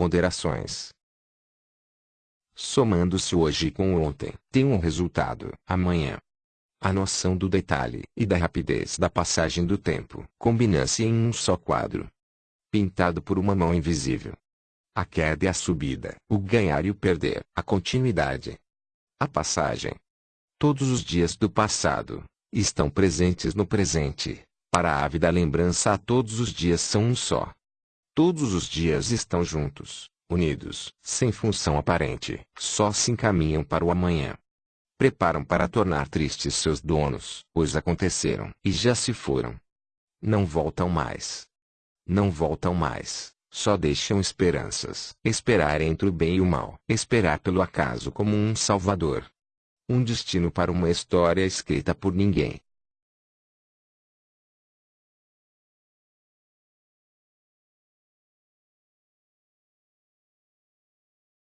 ponderações. Somando-se hoje com ontem, tem um resultado, amanhã. A noção do detalhe e da rapidez da passagem do tempo combina-se em um só quadro. Pintado por uma mão invisível. A queda e a subida, o ganhar e o perder, a continuidade. A passagem. Todos os dias do passado estão presentes no presente. Para a ávida lembrança todos os dias são um só. Todos os dias estão juntos, unidos, sem função aparente, só se encaminham para o amanhã preparam para tornar tristes seus donos, pois aconteceram e já se foram. Não voltam mais. Não voltam mais, só deixam esperanças. Esperar entre o bem e o mal. Esperar pelo acaso como um salvador. Um destino para uma história escrita por ninguém.